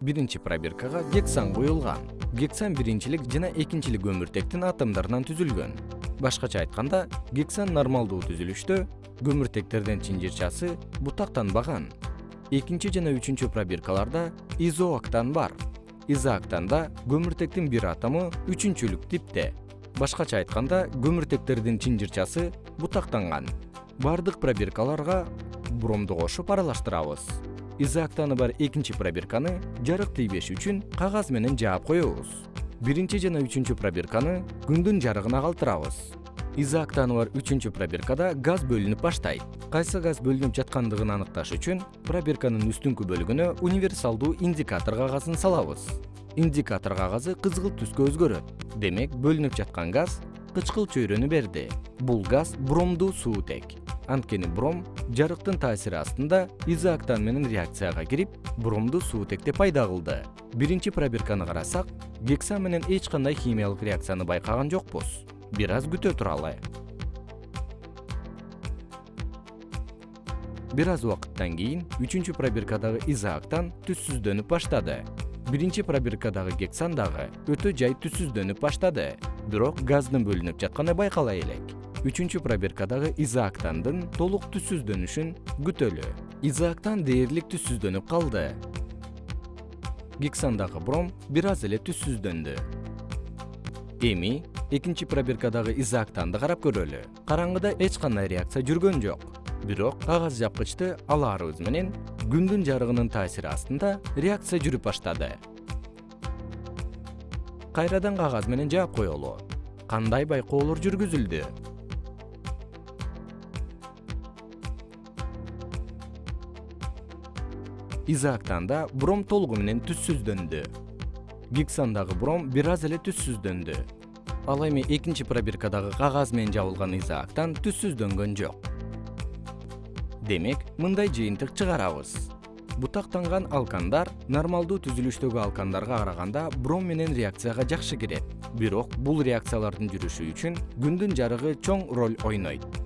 биринчи пробиркага гексан куюлган гексан биринчилик жана экинчилик көмүртектин атомдорунан түзүлгөн. Башкача айтканда гексан нормалдуу түзүлүштө көмүртектердин чынжырчасы бутактанбаган. Экинчи жана үчүнчү пробиркаларда изооктан бар. Изооктанда көмүртектин бир атому үчүнчүлүк типте. Башкача айтканда көмүртектердин чынжырчасы бутактанган. Бардык пробиркаларга бромду кошуп аралаштырабыз. Изооктаны бар экинчи пробирканы жарык тийбеш үчүн кагаз менен жаап коебуз. Биринчи жана үчүнчү пробирканы күндүн жарыгына калтырабыз. Изооктаны бар үчүнчү пробиркада газ бөлүнүп баштайт. Кайсы газ бөлүнүп жаткандыгын аныкташ үчүн пробирканын үстүңкү бөлүгүнө универсалдуу индикатор кагазын салабыз. Индикатор кагазы кызгылт түскө өзгөрөт. Демек бөлүнүп жаткан газ кычкыл чөйрөнү берди. Бул газ бромдуу суутек анткени бром жарыктын таасири астында изооктан менен реакцияга кирип бромдуу суутекти пайда кылды. Биринчи пробирканы карасак гексан менен эч кандай химиялык реакцияны байкаган жокпуз. Бир аз күтө туралы. Бир аз убакыттан кийин үчүнчү пробиркадагы изооктан түссүздөнүп баштады. Биринчи пробиркадагы гексан дагы өтө жай түссүздөнүп баштады. Бирок газдын бөлүнүп жатканы байкала элек үчүнчү пробиркадагы изооктандын толук түссүздөнүшүн күтөлү. Изооктан дээрлик түссүздөнүп калды. Гександагы бром бир аз эле түссүздөндү эми экинчи пробиркадагы изооктанды карап көрөлү. Караңгыда эч кандай реакция жүргөн жок. Бирок кагаз жапкычты алаарыбыз менен күндүн жарыгынын таасири астында реакция жүрүп баштады. Кайрадан кагаз менен жаап коелу. Кандай байкоолор жүргүзүлдү изооктанда бром толугу менен түссүздөндү гександагы бром бир аз эле түссүздөндү ал эми экинчи пробиркадагы кагаз менен жабылган изооктан түссүздөнгөн жок. Демек мындай жыйынтык чыгарабыз. Бутактанган алкандар нормалдуу түзүлүштөгү алкандарга караганда бром менен реакцияга жакшы кирет. Бирок бул реакциялардын жүрүшү үчүн күндүн жарыгы чоң роль ойнойт